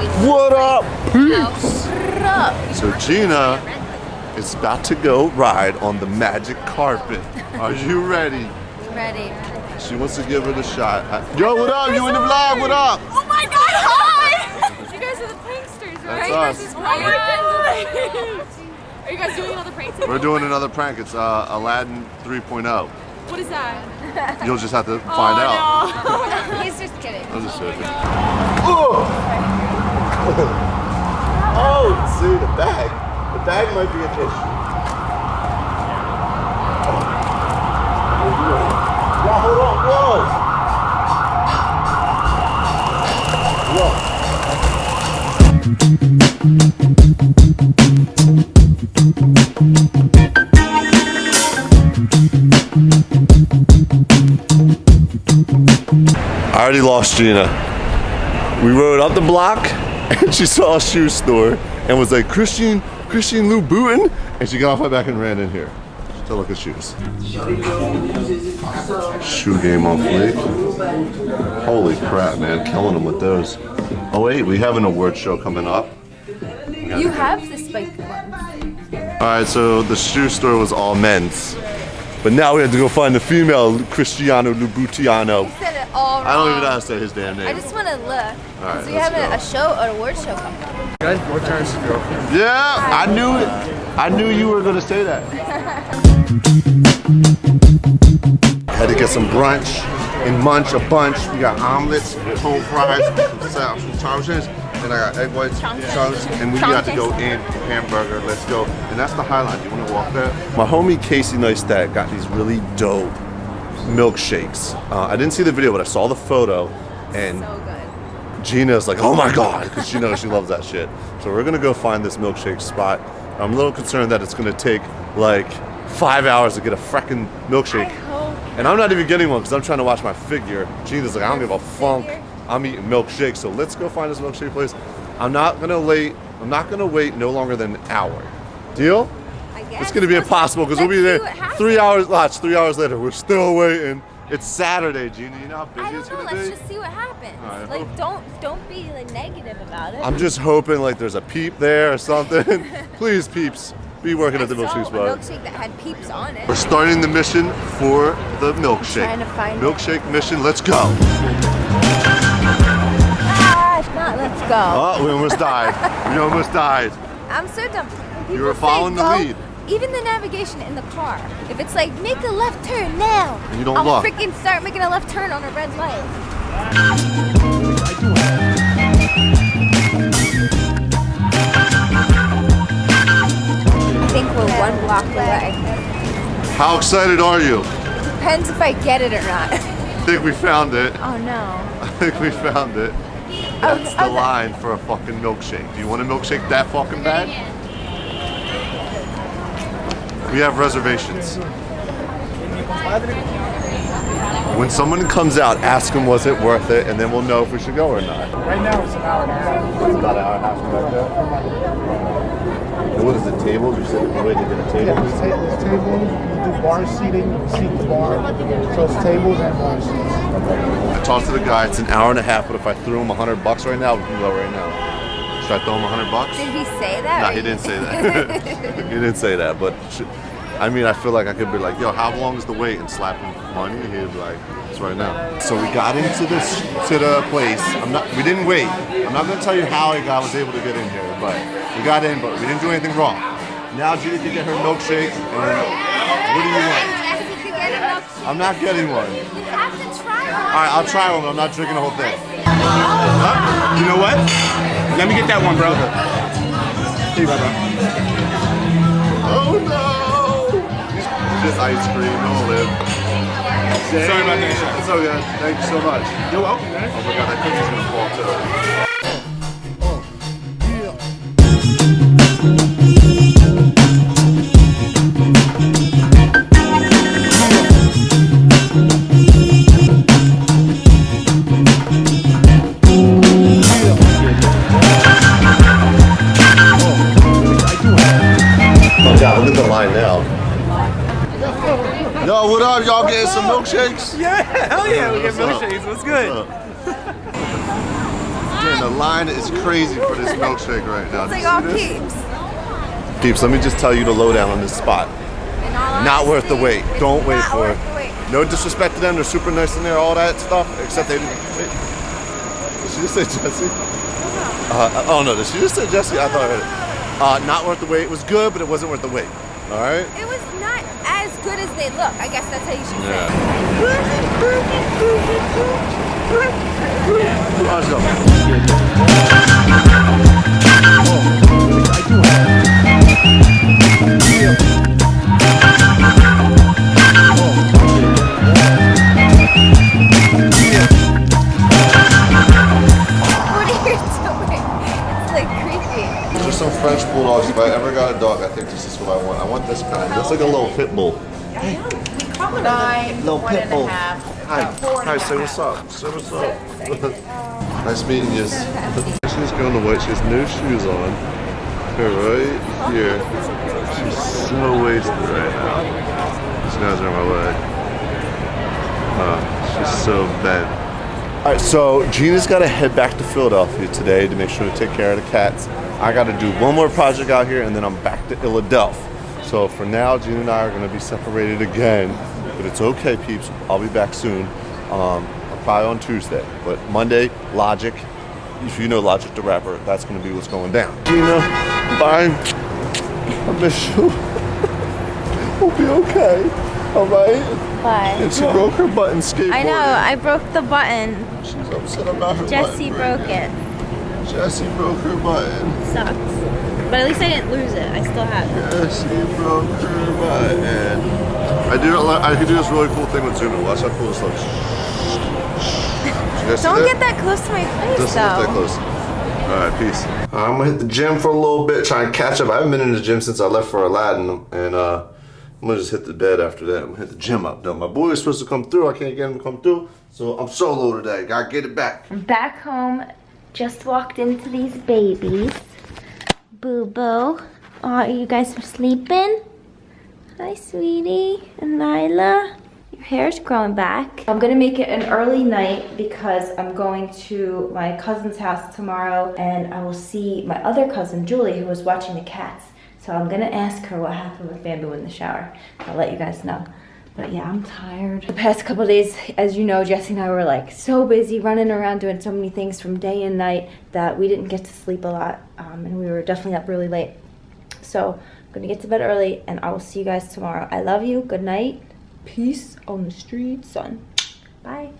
What up, peeps? What up? So Gina is about to go ride on the magic carpet. Are you ready? Ready. She wants to give it a shot. Yo, what up? You in the vlog? What up? Oh my god, hi! You guys are the pranksters, right? That's us. guys are pranksters. Are you guys doing another prank today? We're doing another prank. It's uh, Aladdin 3.0. What is that? You'll just have to find oh, out. No. He's just kidding. I'm just joking. Oh! oh, see the bag. The bag might be a tissue. Yeah, hold on. Whoa. Whoa. I already lost Gina. We rode up the block and she saw a shoe store and was like, Christian, Christian Louboutin? And she got off my back and ran in here to look at shoes. Shoe game on fleek. Holy crap, man. Killing them with those. Oh wait, we have an award show coming up. You have the spiked ones. Alright, so the shoe store was all men's. But now we have to go find the female Cristiano Loubutiano. You said it all wrong. I don't even know how to say his damn name. I just want to look. right, Because we have a, go. a show, an award show coming up. Guys, four times your girlfriend. Yeah, I knew it. I knew you were gonna say that. Had to get some brunch and munch a bunch. We got omelets, home fries, some some chowchins, and I got egg whites, chowchins, and we got to go in hamburger. Let's go. And that's the highlight. You want to walk there? My homie Casey Neistat got these really dope milkshakes. Uh, I didn't see the video, but I saw the photo, and So. Gina's like, oh my god, because she knows she loves that shit. So we're gonna go find this milkshake spot. I'm a little concerned that it's gonna take like five hours to get a freaking milkshake. And I'm not even getting one because I'm trying to watch my figure. Gina's like, I don't give a funk. I'm eating milkshake. So let's go find this milkshake place. I'm not gonna wait. I'm not gonna wait no longer than an hour. Deal? It's gonna be impossible because we'll be there see what happens. three hours. Watch, three hours later, we're still waiting. It's Saturday, Gina. You know how busy I it's don't know. gonna Let's just see what happens. Alright, like, don't don't be like negative about it. I'm just hoping like there's a peep there or something. Please, peeps, be working I at the milkshake spot. milkshake that had peeps on it. We're starting the mission for the milkshake. trying to find it. milkshake mission. Let's go. Ah, not, let's go. Oh, we almost died. We almost died. I'm so dumb. You were following the lead. Even the navigation in the car, if it's like make a left turn now, you don't I'll look. freaking start making a left turn on a red light. I think we're one block away. How excited are you? Depends if I get it or not. Oh, I think we found it. Oh no. I think we found it. That's the line for a fucking milkshake. Do you want a milkshake that fucking bad? We have reservations. When someone comes out, ask them was it worth it, and then we'll know if we should go or not. Right now it's an hour and a half. It's about an hour and a half from back there. What is it, tables? You said the way to get a Yeah, table? this table, this table, you do bar seating, seat the bar. So it's tables and bar seats. I talked to the guy, it's an hour and a half, but if I threw him a hundred bucks right now, we can go right now. Should I throw him a hundred bucks? Did he say that? No, or he didn't say that. he didn't say that, but I mean, I feel like I could be like, yo, how long is the wait? And slap him money. He'd be like, it's right now. So we got into this to the place. I'm not. We didn't wait. I'm not gonna tell you how I guy was able to get in here, but we got in, but we didn't do anything wrong. Now Judy can get her milkshake. And what do you want? Jesse could get a milkshake. I'm not getting one. You have to try one. All right, I'll try one. but I'm not drinking the whole thing. You know what? Let me get that one, bro. Here you go, bro. Oh no! Just ice cream. Don't live. Sorry about that. It's good Thank you so much. You're welcome, man. Oh my god, that cookie's milkshakes? Yeah, hell yeah, we get milkshakes. What's good? What's? Man, the line is crazy for this milkshake right now. It's Did like all peeps. Peeps, let me just tell you the lowdown on this spot. Not worth the wait. Don't wait for it. No disrespect to them. They're super nice in there, all that stuff. Except they didn't. Did she just say Jesse? Uh, oh no, did she just say Jesse? I thought I heard it. Uh, not worth the wait. It was good, but it wasn't worth the wait. All right. It was not as good as they look. I guess that's how you should Yeah. say. Awesome. What If I ever got a dog, I think this is what I want. I want this kind. Looks like a little pit bull. Nine, Little one pit and a bull. half. Hi. No, four and Hi, a say what's up. Say what's up. nice meeting you. She's going to white. She has no shoes on. Her right here. She's so wasted right now. These guys are on my leg. Uh, she's so bad. All right, so Gina's got to head back to Philadelphia today to make sure to take care of the cats. I got to do one more project out here, and then I'm back to Philadelphia. So for now, Gina and I are going to be separated again, but it's okay, peeps. I'll be back soon. Um, probably on Tuesday, but Monday, Logic. If you know Logic the rapper, that's going to be what's going down. Gina, bye. I miss you. we'll be okay. All right. Bye. And she broke her button skateboarding. I know, I broke the button. She's upset about her Jesse broke it. Jesse broke her button. Sucks. But at least I didn't lose it. I still have it. Jesse broke her button. I do. I could do this really cool thing with Zoom. Watch how cool this looks. You guys see Don't get that close to my face Doesn't look that close. All right, peace. I'm gonna hit the gym for a little bit, try and catch up. I haven't been in the gym since I left for Aladdin, and uh, I'm gonna just hit the bed after that. I'm gonna hit the gym up. though. my boy is supposed to come through. I can't get him to come through, so I'm solo today. Gotta get it back. Back home, just walked into these babies. Boo Boo. Oh, you guys are sleeping? Hi, sweetie. And Nyla. Your hair's growing back. I'm gonna make it an early night because I'm going to my cousin's house tomorrow and I will see my other cousin, Julie, who was watching the cats. So I'm gonna ask her what happened with Bamboo in the shower. I'll let you guys know. But yeah, I'm tired. The past couple days, as you know, Jesse and I were like so busy running around doing so many things from day and night that we didn't get to sleep a lot. Um, and we were definitely up really late. So I'm gonna get to bed early and I will see you guys tomorrow. I love you. Good night. Peace on the street, son. Bye.